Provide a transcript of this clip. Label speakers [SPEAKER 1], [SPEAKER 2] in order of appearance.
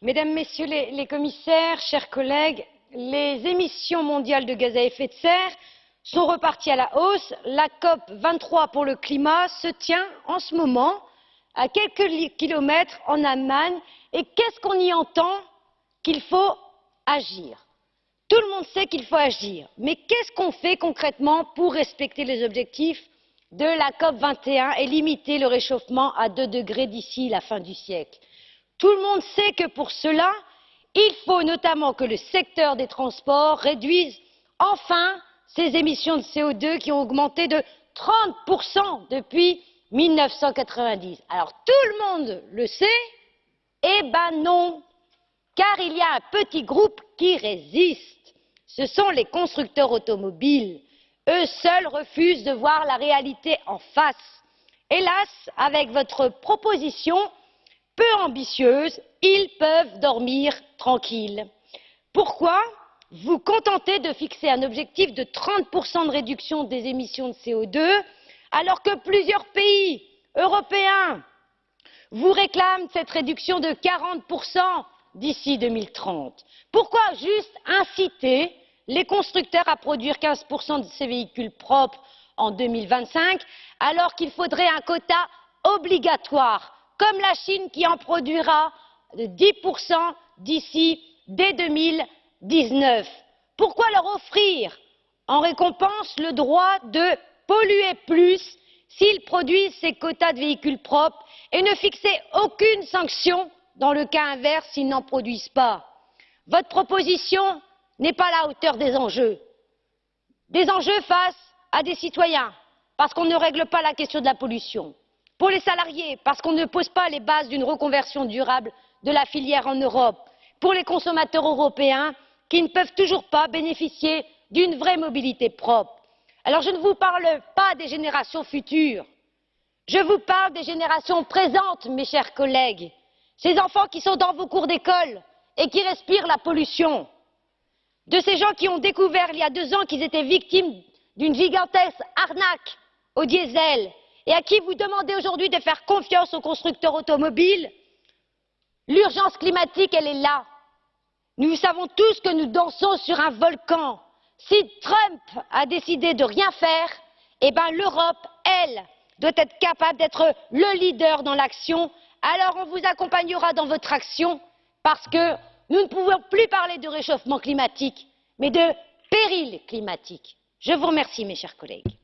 [SPEAKER 1] Mesdames, Messieurs les, commissaires, chers collègues, les émissions mondiales de gaz à effet de serre sont reparties à la hausse. La COP 23 pour le climat se tient en ce moment à quelques kilomètres en Allemagne. Et qu'est-ce qu'on y entend Qu'il faut agir? Tout le monde sait qu'il faut agir. Mais qu'est-ce qu'on fait concrètement pour respecter les objectifs de la COP 21 et limiter le réchauffement à 2 degrés d'ici la fin du siècle? Tout le monde sait que pour cela, il faut notamment que le secteur des transports réduise enfin ses émissions de CO2 qui ont augmenté de 30% depuis 1990. Alors tout le monde le sait Eh ben non Car il y a un petit groupe qui résiste. Ce sont les constructeurs automobiles. Eux seuls refusent de voir la réalité en face. Hélas, avec votre proposition peu ambitieuse, ils peuvent dormir tranquilles. Pourquoi vous contentez de fixer un objectif de 30% de réduction des émissions de CO2 alors que plusieurs pays européens vous réclament cette réduction de 40% d'ici 2030 Pourquoi juste inciter les constructeurs à produire 15% de ces véhicules propres en 2025 alors qu'il faudrait un quota obligatoire comme la Chine qui en produira 10% d'ici dès 2019 Pourquoi leur offrir en récompense le droit de polluer plus s'ils produisent ces quotas de véhicules propres et ne fixer aucune sanction dans le cas inverse s'ils n'en produisent pas? Votre proposition n'est pas à la hauteur des enjeux. Des enjeux face à des citoyens, parce qu'on ne règle pas la question de la pollution. Pour les salariés, parce qu'on ne pose pas les bases d'une reconversion durable de la filière en Europe. Pour les consommateurs européens, qui ne peuvent toujours pas bénéficier d'une vraie mobilité propre. Alors je ne vous parle pas des générations futures. Je vous parle des générations présentes mes chers collègues. Ces enfants qui sont dans vos cours d'école et qui respirent la pollution. De ces gens qui ont découvert il y a deux ans qu'ils étaient victimes d'une gigantesque arnaque au diesel et à qui vous demandez aujourd'hui de faire confiance aux constructeurs automobiles l'urgence climatique elle est là nous savons tous que nous dansons sur un volcan si trump a décidé de rien faire eh bien l'europe elle doit être capable d'être le leader dans l'action alors on vous accompagnera dans votre action parce que nous ne pouvons plus parler de réchauffement climatique mais de péril climatique. je vous remercie mes chers collègues.